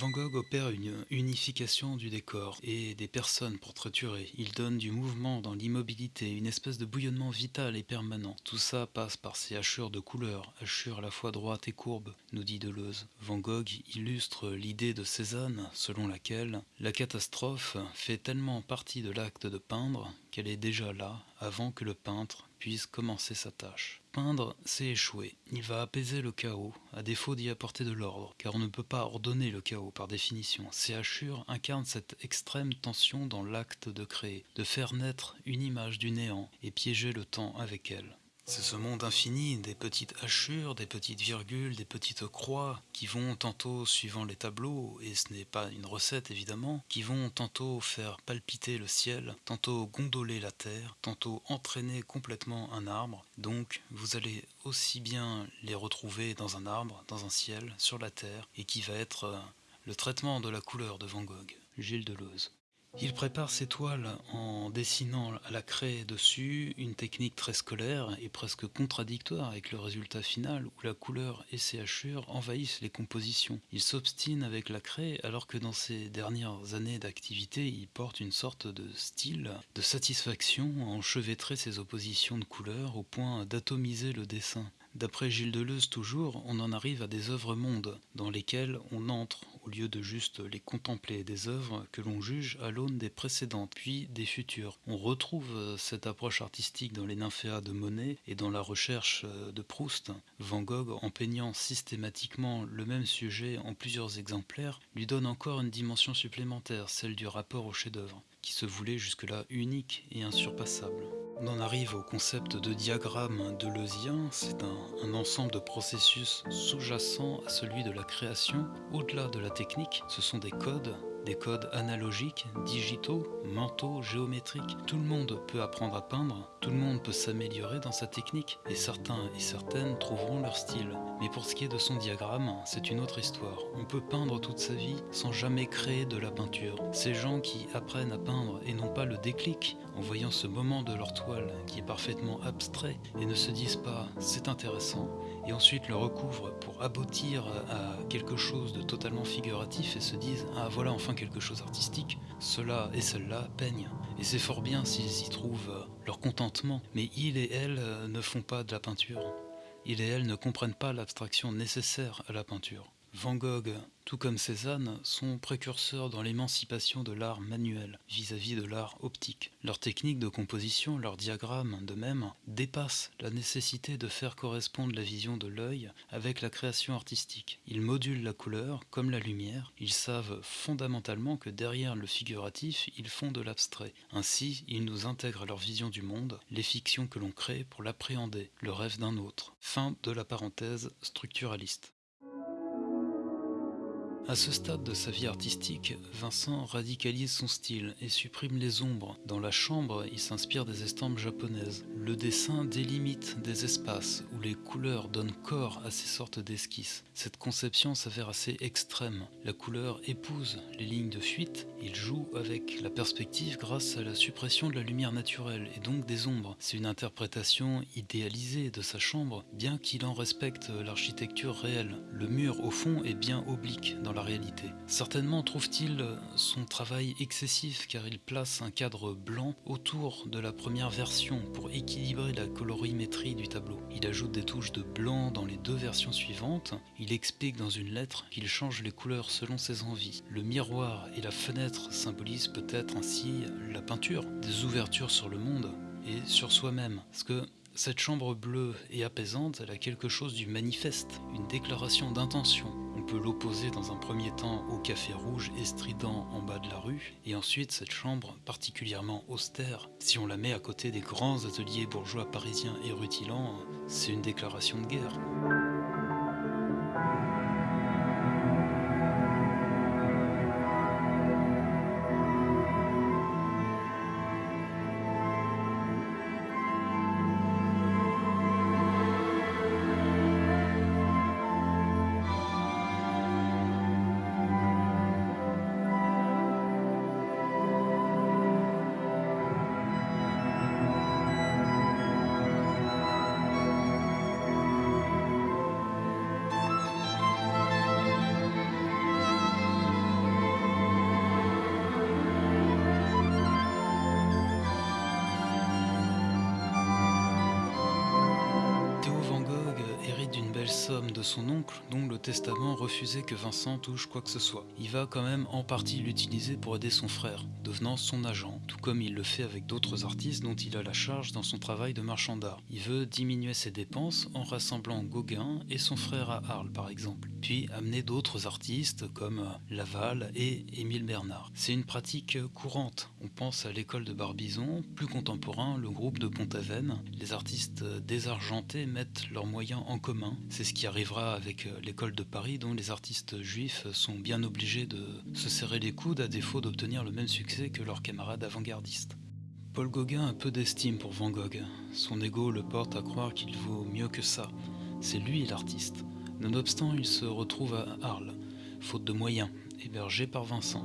Van Gogh opère une unification du décor et des personnes pour triturer. Il donne du mouvement dans l'immobilité, une espèce de bouillonnement vital et permanent. Tout ça passe par ces hachures de couleurs, hachures à la fois droites et courbes, nous dit Deleuze. Van Gogh illustre l'idée de Cézanne selon laquelle la catastrophe fait tellement partie de l'acte de peindre qu'elle est déjà là avant que le peintre puisse commencer sa tâche. Peindre, c'est échouer. Il va apaiser le chaos, à défaut d'y apporter de l'ordre, car on ne peut pas ordonner le chaos par définition. Ces hachures incarnent cette extrême tension dans l'acte de créer, de faire naître une image du néant et piéger le temps avec elle. C'est ce monde infini des petites hachures, des petites virgules, des petites croix qui vont tantôt suivant les tableaux, et ce n'est pas une recette évidemment, qui vont tantôt faire palpiter le ciel, tantôt gondoler la terre, tantôt entraîner complètement un arbre. Donc vous allez aussi bien les retrouver dans un arbre, dans un ciel, sur la terre, et qui va être euh, le traitement de la couleur de Van Gogh, Gilles Deleuze. Il prépare ses toiles en dessinant à la craie dessus une technique très scolaire et presque contradictoire avec le résultat final où la couleur et ses hachures envahissent les compositions. Il s'obstine avec la craie alors que dans ses dernières années d'activité il porte une sorte de style de satisfaction à enchevêtrer ses oppositions de couleurs au point d'atomiser le dessin. D'après Gilles Deleuze toujours, on en arrive à des œuvres mondes, dans lesquelles on entre, au lieu de juste les contempler, des œuvres que l'on juge à l'aune des précédentes, puis des futures. On retrouve euh, cette approche artistique dans les nymphéas de Monet et dans la recherche euh, de Proust. Van Gogh, en peignant systématiquement le même sujet en plusieurs exemplaires, lui donne encore une dimension supplémentaire, celle du rapport au chef-d'œuvre, qui se voulait jusque-là unique et insurpassable. On en arrive au concept de diagramme deleuzien, c'est un, un, ensemble de processus sous-jacents à celui de la création. Au-delà de la technique, ce sont des codes des codes analogiques, digitaux, mentaux, géométriques. Tout le monde peut apprendre à peindre, tout le monde peut s'améliorer dans sa technique, et certains et certaines trouveront leur style. Mais pour ce qui est de son diagramme, c'est une autre histoire. On peut peindre toute sa vie sans jamais créer de la peinture. Ces gens qui apprennent à peindre et n'ont pas le déclic en voyant ce moment de leur toile qui est parfaitement abstrait et ne se disent pas c'est intéressant, et ensuite le recouvrent pour aboutir à quelque chose de totalement figuratif et se disent ah voilà enfin quelque chose artistique, cela et celle-là peignent. Et c'est fort bien s'ils y trouvent leur contentement, mais ils et elles ne font pas de la peinture. Ils et elles ne comprennent pas l'abstraction nécessaire à la peinture. Van Gogh, tout comme Cézanne, sont précurseurs dans l'émancipation de l'art manuel vis-à-vis de l'art optique. Leur technique de composition, leur diagramme de même, dépassent la nécessité de faire correspondre la vision de l'œil avec la création artistique. Ils modulent la couleur comme la lumière, ils savent fondamentalement que derrière le figuratif, ils font de l'abstrait. Ainsi, ils nous intègrent à leur vision du monde, les fictions que l'on crée pour l'appréhender, le rêve d'un autre. Fin de la parenthèse structuraliste. À ce stade de sa vie artistique, Vincent radicalise son style et supprime les ombres. Dans la chambre, il s'inspire des estampes japonaises. Le dessin délimite des espaces où les couleurs donnent corps à ces sortes d'esquisses. Cette conception s'avère assez extrême. La couleur épouse les lignes de fuite, il joue avec la perspective grâce à la suppression de la lumière naturelle et donc des ombres. C'est une interprétation idéalisée de sa chambre, bien qu'il en respecte l'architecture réelle. Le mur, au fond, est bien oblique dans la réalité. Certainement trouve-t-il son travail excessif car il place un cadre blanc autour de la première version pour équilibrer la colorimétrie du tableau. Il ajoute des touches de blanc dans les deux versions suivantes. Il explique dans une lettre qu'il change les couleurs selon ses envies. Le miroir et la fenêtre symbolisent peut-être ainsi la peinture, des ouvertures sur le monde et sur soi-même. Parce que cette chambre bleue et apaisante, elle a quelque chose du manifeste, une déclaration d'intention. On peut l'opposer dans un premier temps au café rouge et strident en bas de la rue, et ensuite cette chambre particulièrement austère, si on la met à côté des grands ateliers bourgeois parisiens et rutilants, c'est une déclaration de guerre. Que Vincent touche quoi que ce soit. Il va quand même en partie l'utiliser pour aider son frère, devenant son agent, tout comme il le fait avec d'autres artistes dont il a la charge dans son travail de marchand d'art. Il veut diminuer ses dépenses en rassemblant Gauguin et son frère à Arles par exemple, puis amener d'autres artistes comme Laval et Émile Bernard. C'est une pratique courante. On pense à l'école de Barbizon, plus contemporain, le groupe de Pont-Aven. Les artistes désargentés mettent leurs moyens en commun. C'est ce qui arrivera avec l'école de Paris dont les artistes juifs sont bien obligés de se serrer les coudes à défaut d'obtenir le même succès que leurs camarades avant-gardistes. Paul Gauguin a peu d'estime pour Van Gogh. Son ego le porte à croire qu'il vaut mieux que ça. C'est lui l'artiste. Nonobstant, il se retrouve à Arles, faute de moyens, hébergé par Vincent.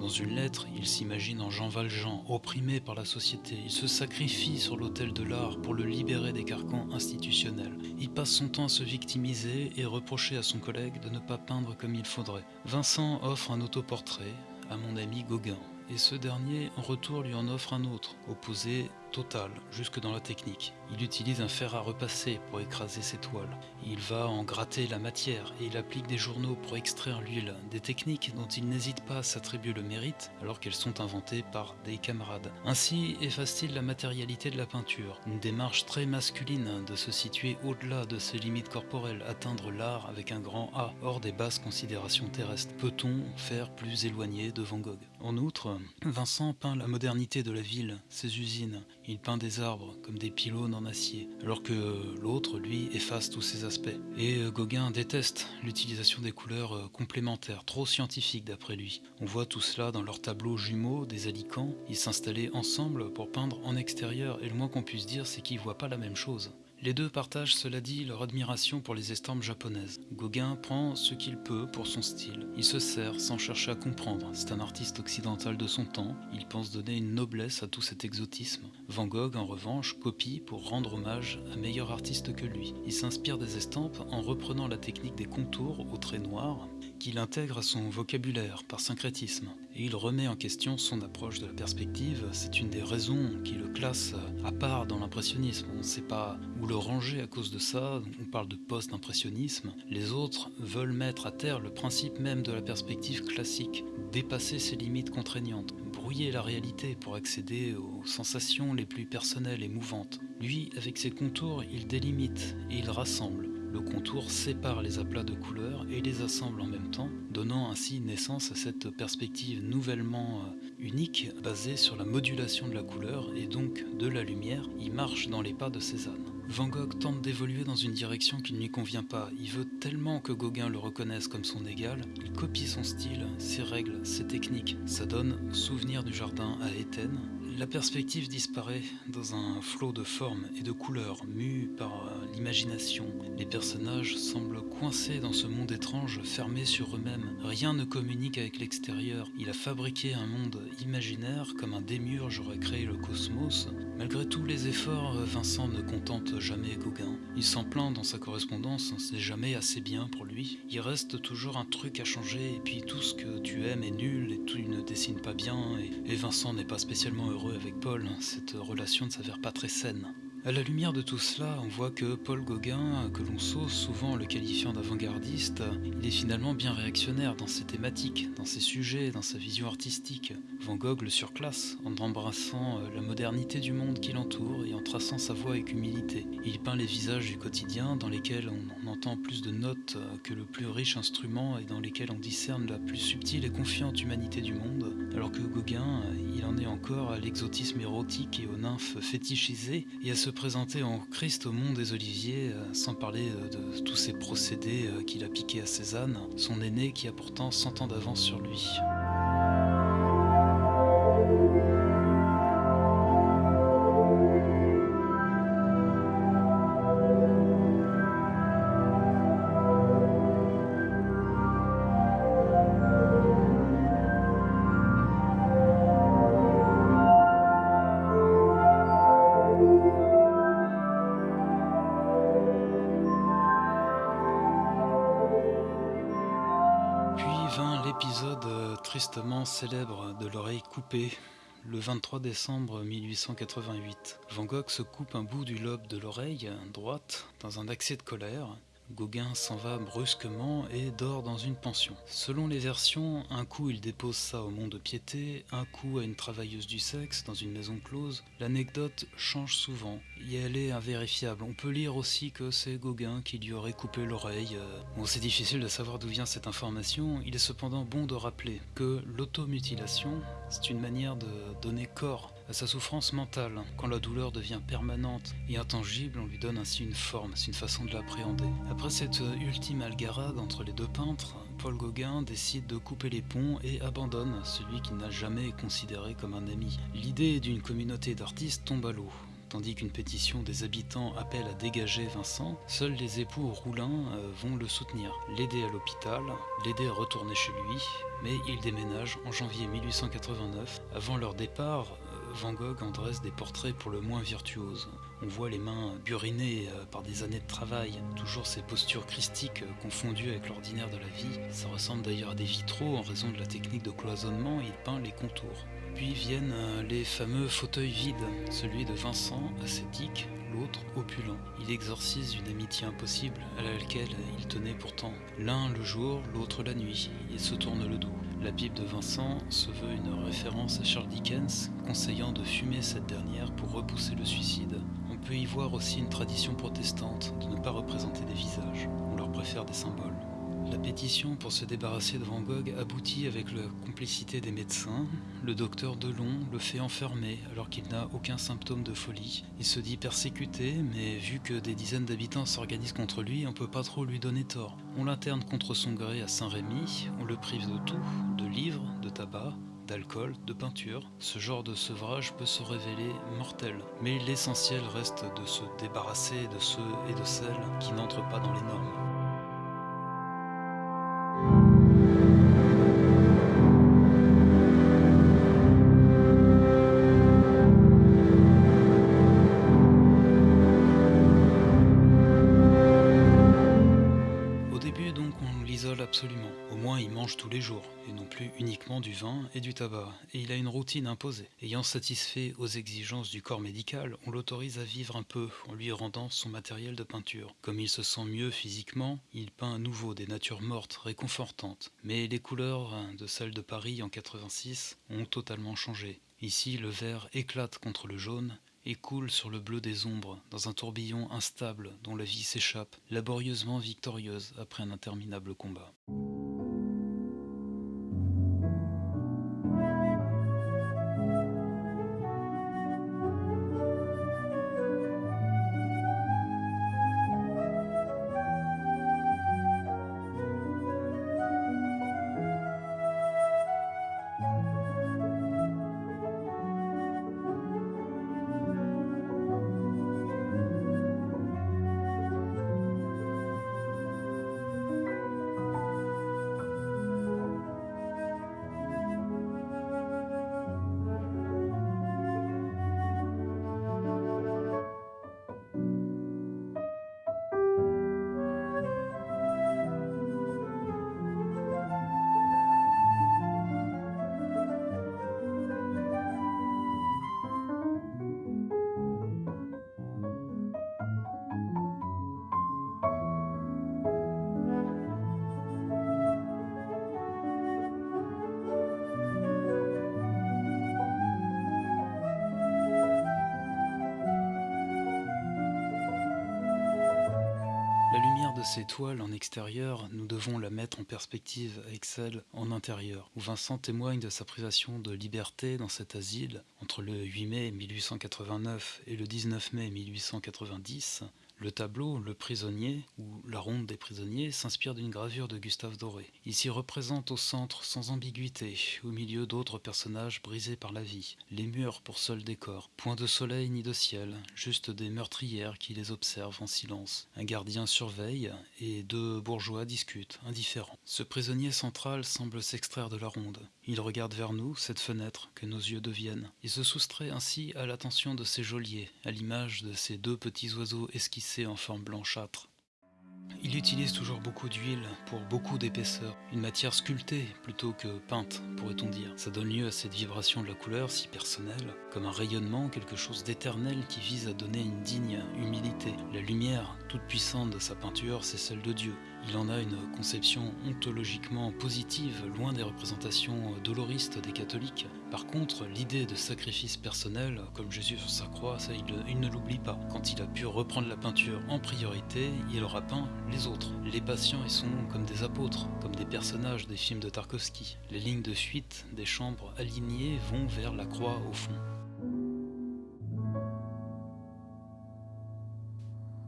Dans une lettre, il s'imagine en Jean Valjean, opprimé par la société. Il se sacrifie sur l'autel de l'art pour le libérer des carcans institutionnels. Passe son temps à se victimiser et reprocher à son collègue de ne pas peindre comme il faudrait. Vincent offre un autoportrait à mon ami Gauguin, et ce dernier en retour lui en offre un autre, opposé total, jusque dans la technique. Il utilise un fer à repasser pour écraser ses toiles. Il va en gratter la matière et il applique des journaux pour extraire l'huile, des techniques dont il n'hésite pas à s'attribuer le mérite alors qu'elles sont inventées par des camarades. Ainsi efface-t-il la matérialité de la peinture, une démarche très masculine de se situer au-delà de ses limites corporelles, atteindre l'art avec un grand A, hors des basses considérations terrestres. Peut-on faire plus éloigné de Van Gogh? En outre, Vincent peint la modernité de la ville, ses usines, il peint des arbres comme des pylônes en acier, alors que l'autre, lui, efface tous ces aspects. Et euh, Gauguin déteste l'utilisation des couleurs euh, complémentaires, trop scientifiques d'après lui. On voit tout cela dans leurs tableaux jumeaux des alicants. Ils s'installaient ensemble pour peindre en extérieur, et le moins qu'on puisse dire, c'est qu'ils voient pas la même chose. Les deux partagent, cela dit, leur admiration pour les estampes japonaises. Gauguin prend ce qu'il peut pour son style. Il se sert sans chercher à comprendre. C'est un artiste occidental de son temps. Il pense donner une noblesse à tout cet exotisme. Van Gogh, en revanche, copie pour rendre hommage à meilleur artiste que lui. Il s'inspire des estampes en reprenant la technique des contours au trait noir qu'il intègre à son vocabulaire par syncrétisme. Et il remet en question son approche de la perspective. C'est une des raisons qui le classe à part dans l'impressionnisme. On ne sait pas où le ranger à cause de ça. On parle de post-impressionnisme. Les autres veulent mettre à terre le principe même de la perspective classique, dépasser ses limites contraignantes, brouiller la réalité pour accéder aux sensations les plus personnelles et mouvantes. Lui, avec ses contours, il délimite et il rassemble. Le contour sépare les aplats de couleurs et les assemble en même temps, donnant ainsi naissance à cette perspective nouvellement euh, unique basée sur la modulation de la couleur et donc de la lumière. Il marche dans les pas de Cézanne. Van Gogh tente d'évoluer dans une direction qui ne lui convient pas. Il veut tellement que Gauguin le reconnaisse comme son égal. Il copie son style, ses règles, ses techniques. Ça donne Souvenir du jardin à Étienne, la perspective disparaît dans un flot de formes et de couleurs mues par euh, l'imagination. Les personnages semblent coincés dans ce monde étrange, fermés sur eux-mêmes. Rien ne communique avec l'extérieur. Il a fabriqué un monde imaginaire comme un démiurge aurait créé le cosmos. Malgré tous les efforts, Vincent ne contente jamais Gauguin. Il s'en plaint dans sa correspondance, c'est jamais assez bien pour lui. Il reste toujours un truc à changer et puis tout ce que tu aimes est nul et tout ne dessine pas bien et Vincent n'est pas spécialement heureux avec Paul, cette relation ne s'avère pas très saine. À la lumière de tout cela, on voit que Paul Gauguin, que l'on sauce souvent le qualifiant d'avant-gardiste, il est finalement bien réactionnaire dans ses thématiques, dans ses sujets, dans sa vision artistique. Van Gogh le surclasse en embrassant euh, la modernité du monde qui l'entoure et en traçant sa voix avec humilité. Il peint les visages du quotidien dans lesquels on entend plus de notes euh, que le plus riche instrument et dans lesquels on discerne la plus subtile et confiante humanité du monde, alors que Gauguin, euh, il en est encore à l'exotisme érotique et aux nymphes fétichisées et à ce présenter en Christ au monde des Oliviers, euh, sans parler euh, de tous ces procédés euh, qu'il a piqués à Cézanne, son aîné qui a pourtant 100 ans d'avance sur lui. Célèbre de l'oreille coupée le 23 décembre 1888. Van Gogh se coupe un bout du lobe de l'oreille droite dans un accès de colère. Gauguin s'en va brusquement et dort dans une pension. Selon les versions, un coup il dépose ça au monde de piété, un coup à une travailleuse du sexe dans une maison close. L'anecdote change souvent et elle est invérifiable. On peut lire aussi que c'est Gauguin qui lui aurait coupé l'oreille. Euh. Bon, c'est difficile de savoir d'où vient cette information. Il est cependant bon de rappeler que l'automutilation, c'est une manière de donner corps à sa souffrance mentale. Quand la douleur devient permanente et intangible, on lui donne ainsi une forme, c'est une façon de l'appréhender. Après cette ultime algarade entre les deux peintres, Paul Gauguin décide de couper les ponts et abandonne celui qu'il n'a jamais considéré comme un ami. L'idée d'une communauté d'artistes tombe à l'eau. Tandis qu'une pétition des habitants appelle à dégager Vincent, seuls les époux Roulin euh, vont le soutenir, l'aider à l'hôpital, l'aider à retourner chez lui, mais il déménage en janvier 1889. Avant leur départ, Van Gogh en dresse des portraits pour le moins virtuoses. On voit les mains burinées euh, par des années de travail, toujours ces postures christiques euh, confondues avec l'ordinaire de la vie. Ça ressemble d'ailleurs à des vitraux en raison de la technique de cloisonnement, il peint les contours. Puis viennent euh, les fameux fauteuils vides, celui de Vincent, ascétique, l'autre opulent. Il exorcise une amitié impossible à laquelle il tenait pourtant. L'un le jour, l'autre la nuit. Il se tourne le dos. La Bible de Vincent se veut une référence à Charles Dickens, conseillant de fumer cette dernière pour repousser le suicide. On peut y voir aussi une tradition protestante de ne pas représenter des visages. On leur préfère des symboles. La pétition pour se débarrasser de Van Gogh aboutit avec la complicité des médecins. Le docteur Delon le fait enfermer alors qu'il n'a aucun symptôme de folie. Il se dit persécuté, mais vu que des dizaines d'habitants s'organisent contre lui, on peut pas trop lui donner tort. On l'interne contre son gré à Saint-Rémy, on le prive de tout, de livres, de tabac, d'alcool, de peinture. Ce genre de sevrage peut se révéler mortel, mais l'essentiel reste de se débarrasser de ceux et de celles qui n'entrent pas dans les normes. Et du tabac, et il a une routine imposée. Ayant satisfait aux exigences du corps médical, on l'autorise à vivre un peu en lui rendant son matériel de peinture. Comme il se sent mieux physiquement, il peint à nouveau des natures mortes, réconfortantes, mais les couleurs de celles de Paris en 86 ont totalement changé. Ici, le vert éclate contre le jaune, et coule sur le bleu des ombres, dans un tourbillon instable dont la vie s'échappe, laborieusement victorieuse après un interminable combat. Ces toiles en extérieur, nous devons la mettre en perspective avec celle en intérieur, où Vincent témoigne de sa privation de liberté dans cet asile entre le 8 mai 1889 et le 19 mai 1890, le tableau Le prisonnier, ou La ronde des prisonniers, s'inspire d'une gravure de Gustave Doré. Il s'y représente au centre, sans ambiguïté, au milieu d'autres personnages brisés par la vie, les murs pour seul décor, point de soleil ni de ciel, juste des meurtrières qui les observent en silence. Un gardien surveille, et deux bourgeois discutent, indifférents. Ce prisonnier central semble s'extraire de la ronde. Il regarde vers nous, cette fenêtre, que nos yeux deviennent. Il se soustrait ainsi à l'attention de ses geôliers, à l'image de ces deux petits oiseaux esquissés en forme blanchâtre. Il utilise toujours beaucoup d'huile pour beaucoup d'épaisseur, une matière sculptée plutôt que peinte, pourrait-on dire. Ça donne lieu à cette vibration de la couleur si personnelle, comme un rayonnement, quelque chose d'éternel qui vise à donner une digne humilité. La lumière toute puissante de sa peinture, c'est celle de Dieu. Il en a une conception ontologiquement positive, loin des représentations doloristes des catholiques. Par contre, l'idée de sacrifice personnel, comme Jésus sur sa croix, ça, il, ne l'oublie pas. Quand il a pu reprendre la peinture en priorité, il aura peint les autres. Les patients, ils sont comme des apôtres, comme des personnages des films de Tarkovsky. Les lignes de fuite des chambres alignées vont vers la croix au fond.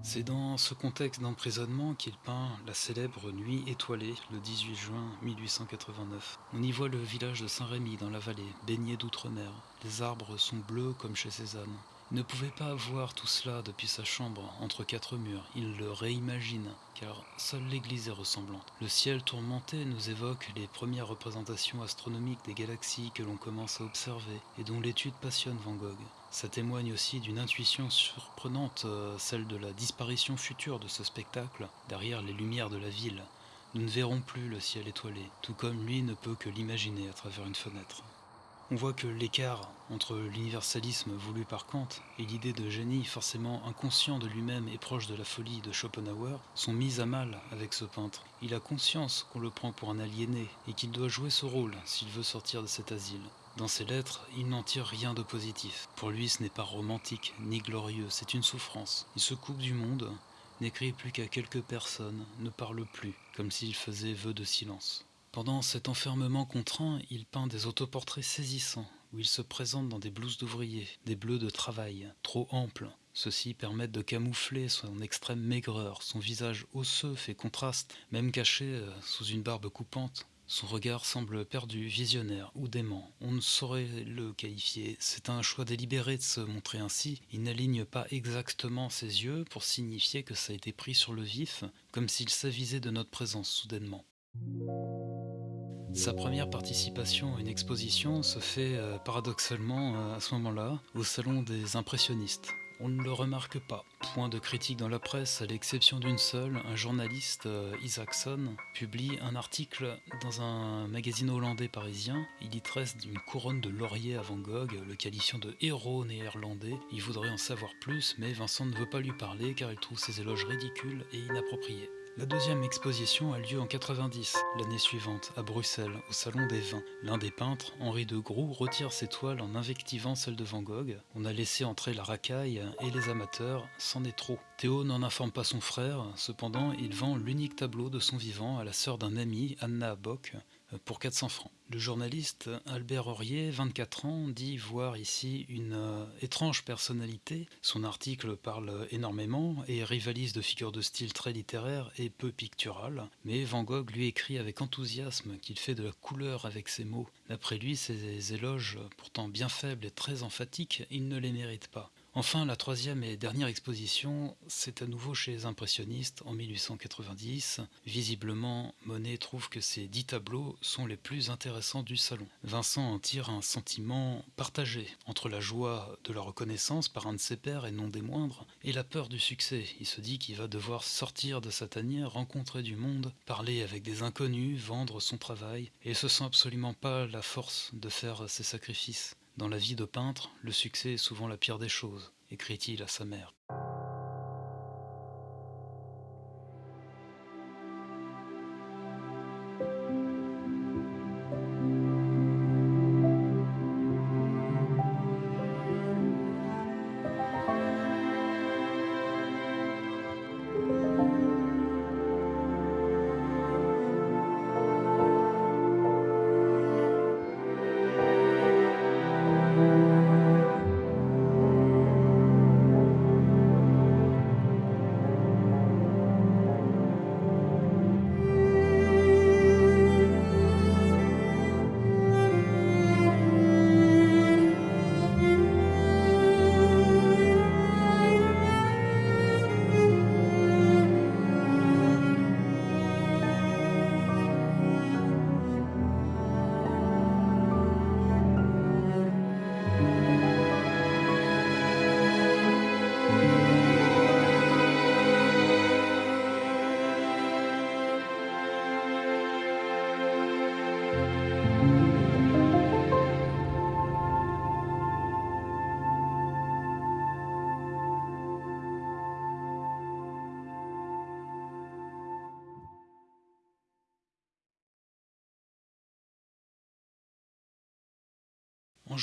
C'est dans ce contexte d'emprisonnement qu'il peint la célèbre Nuit étoilée le 18 juin 1889. On y voit le village de Saint-Rémy dans la vallée, baigné d'outre-mer. Les arbres sont bleus comme chez Cézanne. Il ne pouvait pas voir tout cela depuis sa chambre, entre quatre murs. Il le réimagine, car seule l'église est ressemblante. Le ciel tourmenté nous évoque les premières représentations astronomiques des galaxies que l'on commence à observer et dont l'étude passionne Van Gogh. Ça témoigne aussi d'une intuition surprenante, euh, celle de la disparition future de ce spectacle derrière les lumières de la ville. Nous ne verrons plus le ciel étoilé, tout comme lui ne peut que l'imaginer à travers une fenêtre. On voit que l'écart entre l'universalisme voulu par Kant et l'idée de génie forcément inconscient de lui-même et proche de la folie de Schopenhauer sont mis à mal avec ce peintre. Il a conscience qu'on le prend pour un aliéné et qu'il doit jouer ce rôle s'il veut sortir de cet asile. Dans ses lettres, il n'en tire rien de positif. Pour lui, ce n'est pas romantique ni glorieux, c'est une souffrance. Il se coupe du monde, n'écrit plus qu'à quelques personnes, ne parle plus, comme s'il faisait vœu de silence. Pendant cet enfermement contraint, il peint des autoportraits saisissants, où il se présente dans des blouses d'ouvrier, des bleus de travail, trop amples. Ceux-ci permettent de camoufler son extrême maigreur, son visage osseux fait contraste, même caché euh, sous une barbe coupante. Son regard semble perdu, visionnaire ou dément. On ne saurait le qualifier. C'est un choix délibéré de se montrer ainsi. Il n'aligne pas exactement ses yeux pour signifier que ça a été pris sur le vif, comme s'il s'avisait de notre présence soudainement. Sa première participation à une exposition se fait euh, paradoxalement euh, à ce moment-là au Salon des impressionnistes. On ne le remarque pas. Point de critique dans la presse, à l'exception d'une seule, un journaliste, euh, Isaacson, publie un article dans un magazine hollandais parisien. Il y tresse d'une couronne de laurier à Van Gogh, le qualifiant de héros néerlandais. Il voudrait en savoir plus, mais Vincent ne veut pas lui parler car il trouve ses éloges ridicules et inappropriés. La deuxième exposition a lieu en 90, l'année suivante, à Bruxelles, au Salon des Vins. L'un des peintres, Henri de Groux, retire ses toiles en invectivant celles de Van Gogh. On a laissé entrer la racaille et les amateurs, c'en est trop. Théo n'en informe pas son frère, cependant il vend l'unique tableau de son vivant à la sœur d'un ami, Anna Bock, pour 400 francs. Le journaliste Albert Aurier, 24 ans, dit voir ici une euh, étrange personnalité. Son article parle énormément et rivalise de figures de style très littéraire et peu pictural. Mais Van Gogh lui écrit avec enthousiasme qu'il fait de la couleur avec ses mots. D'après lui, ces éloges, pourtant bien faibles et très emphatiques, il ne les mérite pas. Enfin, la troisième et dernière exposition, c'est à nouveau chez les impressionnistes en 1890. Visiblement, Monet trouve que ces dix tableaux sont les plus intéressants du salon. Vincent en tire un sentiment partagé entre la joie de la reconnaissance par un de ses pairs et non des moindres, et la peur du succès. Il se dit qu'il va devoir sortir de sa tanière, rencontrer du monde, parler avec des inconnus, vendre son travail, et se sent absolument pas la force de faire ses sacrifices. Dans la vie de peintre, le succès est souvent la pire des choses, écrit-il à sa mère.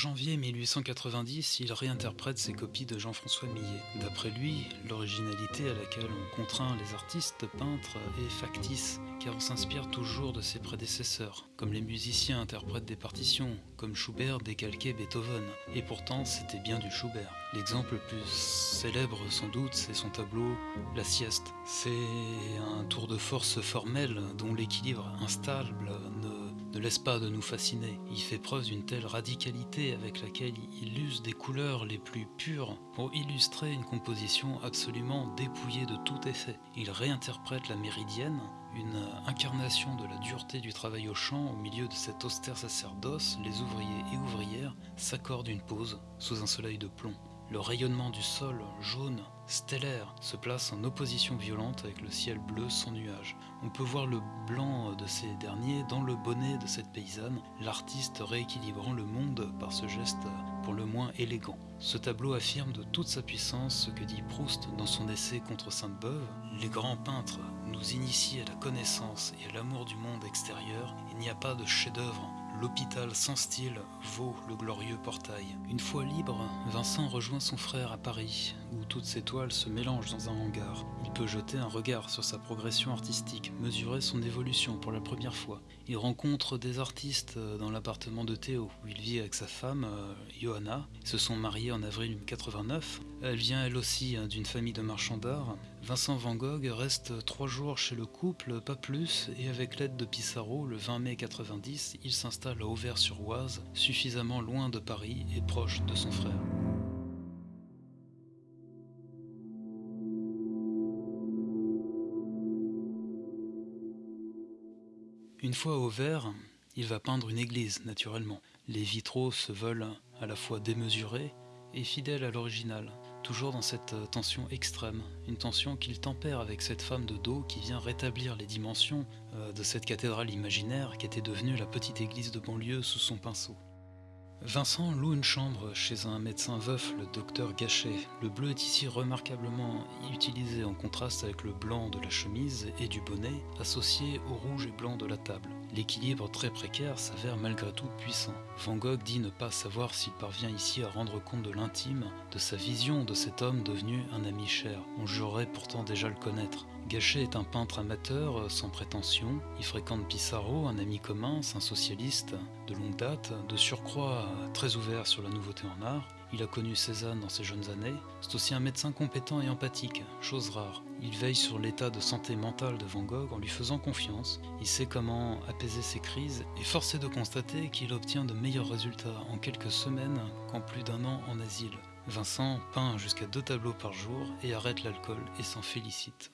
Janvier 1890, il réinterprète ses copies de Jean-François Millet. D'après lui, l'originalité à laquelle on contraint les artistes peintres est factice, car on s'inspire toujours de ses prédécesseurs, comme les musiciens interprètent des partitions, comme Schubert décalquait Beethoven, et pourtant c'était bien du Schubert. L'exemple le plus célèbre sans doute, c'est son tableau La sieste. C'est un tour de force formel dont l'équilibre instable ne ne laisse pas de nous fasciner. Il fait preuve d'une telle radicalité avec laquelle il use des couleurs les plus pures pour illustrer une composition absolument dépouillée de tout effet. Il réinterprète la méridienne, une incarnation de la dureté du travail au champ au milieu de cet austère sacerdoce, les ouvriers et ouvrières s'accordent une pause sous un soleil de plomb. Le rayonnement du sol, jaune, stellaire, se place en opposition violente avec le ciel bleu sans nuages. On peut voir le blanc de ces derniers dans le bonnet de cette paysanne, l'artiste rééquilibrant le monde par ce geste pour le moins élégant. Ce tableau affirme de toute sa puissance ce que dit Proust dans son essai contre Sainte-Beuve. Les grands peintres nous initient à la connaissance et à l'amour du monde extérieur. Il n'y a pas de chef-d'œuvre L'hôpital sans style vaut le glorieux portail. Une fois libre, Vincent rejoint son frère à Paris, où toutes ses toiles se mélangent dans un hangar. Il peut jeter un regard sur sa progression artistique, mesurer son évolution pour la première fois. Il rencontre des artistes dans l'appartement de Théo, où il vit avec sa femme, euh, Johanna. Ils se sont mariés en avril 89. Elle vient elle aussi hein, d'une famille de marchands d'art. Vincent Van Gogh reste trois jours chez le couple, pas plus, et avec l'aide de Pissarro, le 20 mai 90, il s'installe à Auvers-sur-Oise, suffisamment loin de Paris et proche de son frère. Une fois au Auvers, il va peindre une église, naturellement. Les vitraux se veulent à la fois démesurés et fidèles à l'original toujours dans cette euh, tension extrême, une tension qu'il tempère avec cette femme de dos qui vient rétablir les dimensions euh, de cette cathédrale imaginaire qui était devenue la petite église de banlieue sous son pinceau. Vincent loue une chambre chez un médecin veuf, le docteur Gachet. Le bleu est ici remarquablement utilisé en contraste avec le blanc de la chemise et du bonnet, associé au rouge et blanc de la table. L'équilibre très précaire s'avère malgré tout puissant. Van Gogh dit ne pas savoir s'il parvient ici à rendre compte de l'intime, de sa vision de cet homme devenu un ami cher. On jurerait pourtant déjà le connaître. Gachet est un peintre amateur euh, sans prétention. Il fréquente Pissarro, un ami commun, un socialiste de longue date, de surcroît euh, très ouvert sur la nouveauté en art. Il a connu Cézanne dans ses jeunes années. C'est aussi un médecin compétent et empathique, chose rare. Il veille sur l'état de santé mentale de Van Gogh en lui faisant confiance. Il sait comment apaiser ses crises et force est de constater qu'il obtient de meilleurs résultats en quelques semaines qu'en plus d'un an en asile. Vincent peint jusqu'à deux tableaux par jour et arrête l'alcool et s'en félicite.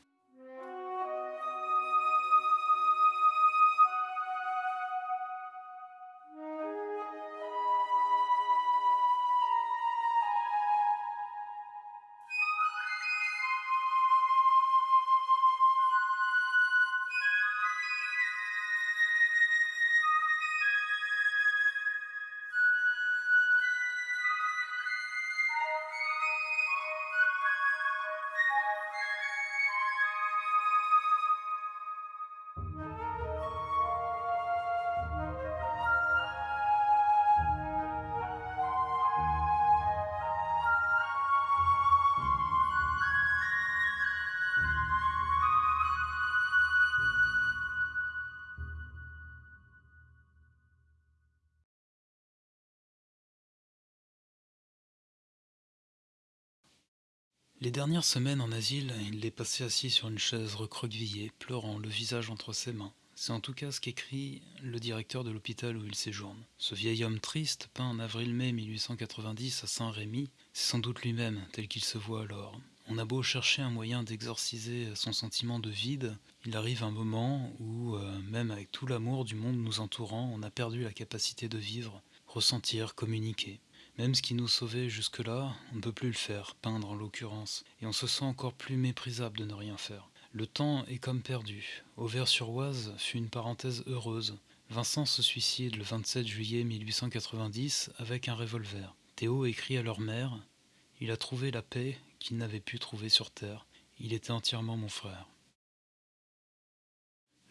Les dernières semaines en asile, il les passait assis sur une chaise recroquevillée, pleurant, le visage entre ses mains. C'est en tout cas ce qu'écrit le directeur de l'hôpital où il séjourne. Ce vieil homme triste, peint en avril-mai 1890 à Saint-Rémy, c'est sans doute lui-même, tel qu'il se voit alors. On a beau chercher un moyen d'exorciser son sentiment de vide, il arrive un moment où, euh, même avec tout l'amour du monde nous entourant, on a perdu la capacité de vivre, ressentir, communiquer. Même ce qui nous sauvait jusque-là, on ne peut plus le faire, peindre en l'occurrence, et on se sent encore plus méprisable de ne rien faire. Le temps est comme perdu. Auvers-sur-Oise fut une parenthèse heureuse. Vincent se suicide le 27 juillet 1890 avec un revolver. Théo écrit à leur mère Il a trouvé la paix qu'il n'avait pu trouver sur terre. Il était entièrement mon frère.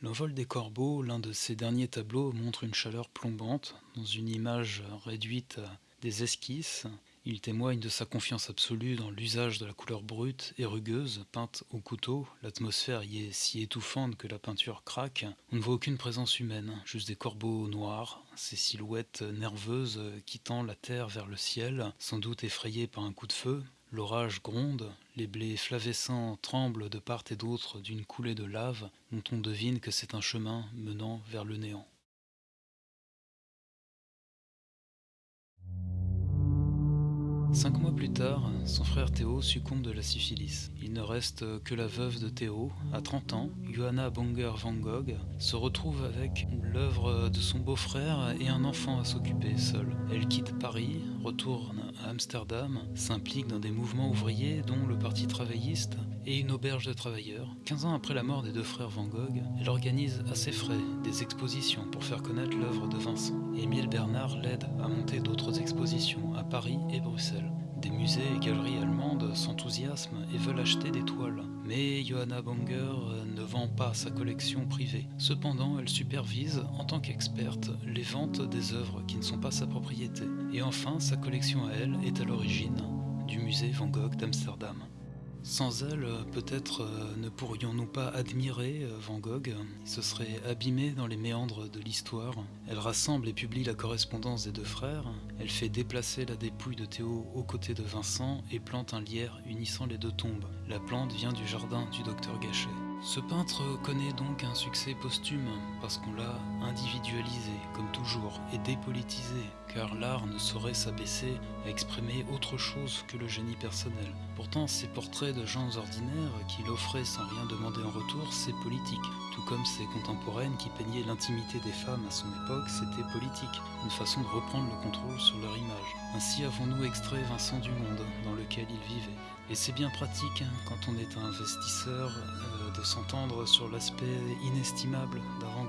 L'envol des corbeaux, l'un de ses derniers tableaux, montre une chaleur plombante, dans une image réduite des esquisses. Il témoigne de sa confiance absolue dans l'usage de la couleur brute et rugueuse, peinte au couteau. L'atmosphère y est si étouffante que la peinture craque. On ne voit aucune présence humaine, juste des corbeaux noirs, ces silhouettes nerveuses quittant la terre vers le ciel, sans doute effrayées par un coup de feu. L'orage gronde, les blés flavescents tremblent de part et d'autre d'une coulée de lave dont on devine que c'est un chemin menant vers le néant. Cinq mois plus tard, son frère Théo succombe de la syphilis. Il ne reste que la veuve de Théo. À 30 ans, Johanna Bonger van Gogh se retrouve avec l'œuvre de son beau-frère et un enfant à s'occuper seule. Elle quitte Paris, retourne à Amsterdam, s'implique dans des mouvements ouvriers dont le Parti travailliste et une auberge de travailleurs. 15 ans après la mort des deux frères Van Gogh, elle organise à ses frais des expositions pour faire connaître l'œuvre de Vincent. Émile Bernard l'aide à monter d'autres expositions à Paris et Bruxelles. Des musées et galeries allemandes s'enthousiasment et veulent acheter des toiles. Mais Johanna Banger ne vend pas sa collection privée. Cependant, elle supervise, en tant qu'experte, les ventes des œuvres qui ne sont pas sa propriété. Et enfin, sa collection à elle est à l'origine du musée Van Gogh d'Amsterdam. Sans elle, peut-être euh, ne pourrions-nous pas admirer euh, Van Gogh? Il se serait abîmé dans les méandres de l'histoire. Elle rassemble et publie la correspondance des deux frères. Elle fait déplacer la dépouille de Théo aux côtés de Vincent et plante un lierre unissant les deux tombes. La plante vient du jardin du docteur Gachet. Ce peintre connaît donc un succès posthume parce qu'on l'a individualisé, comme toujours, et dépolitisé, car l'art ne saurait s'abaisser à exprimer autre chose que le génie personnel. Pourtant, ces portraits de gens ordinaires qu'il offrait sans rien demander en retour, c'est politique. Tout comme ses contemporaines qui peignaient l'intimité des femmes à son époque, c'était politique, une façon de reprendre le contrôle sur leur image. Ainsi avons-nous extrait Vincent du monde dans lequel il vivait. Et c'est bien pratique hein, quand on est un investisseur de s'entendre sur l'aspect inestimable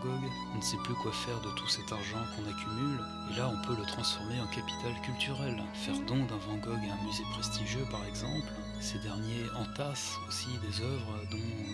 Gogh. On ne sait plus quoi faire de tout cet argent qu'on accumule, et là on peut le transformer en capital culturel. Faire don d'un Van Gogh à un musée prestigieux par exemple, ces derniers entassent aussi des œuvres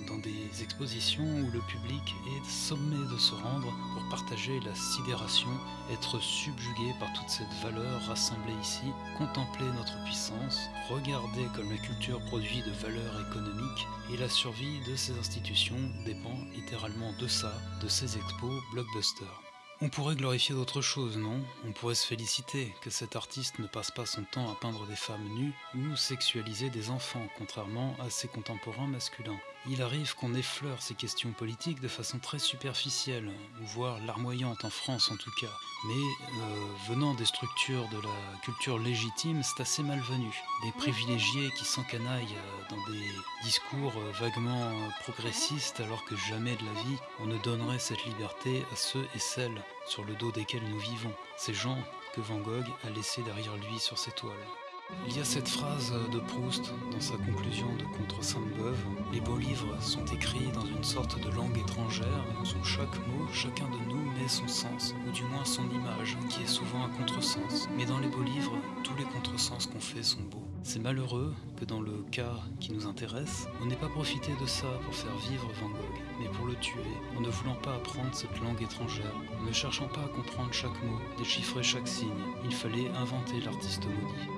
dans des expositions où le public est sommé de se rendre pour partager la sidération, être subjugué par toute cette valeur rassemblée ici, contempler notre puissance, regarder comme la culture produit de valeur économique et la survie de ces institutions dépend littéralement de ça, de ces expos blockbusters. On pourrait glorifier d'autres choses, non? On pourrait se féliciter que cet artiste ne passe pas son temps à peindre des femmes nues ou sexualiser des enfants, contrairement à ses contemporains masculins. Il arrive qu'on effleure ces questions politiques de façon très superficielle, ou voire larmoyante en France en tout cas. Mais euh, venant des structures de la culture légitime, c'est assez malvenu. Des privilégiés qui s'encanaillent euh, dans des discours euh, vaguement progressistes alors que jamais de la vie on ne donnerait cette liberté à ceux et celles sur le dos desquels nous vivons, ces gens que Van Gogh a laissés derrière lui sur ses toiles. Il y a cette phrase de Proust dans sa conclusion de Contre Sainte-Beuve Les beaux livres sont écrits dans une sorte de langue étrangère. Sous chaque mot, chacun de nous met son sens, ou du moins son image, qui est souvent un contresens. Mais dans les beaux livres, tous les contresens qu'on fait sont beaux. C'est malheureux que dans le cas qui nous intéresse, on n'ait pas profité de ça pour faire vivre Van Gogh, mais pour le tuer, en ne voulant pas apprendre cette langue étrangère, en ne cherchant pas à comprendre chaque mot, déchiffrer chaque signe. Il fallait inventer l'artiste maudit.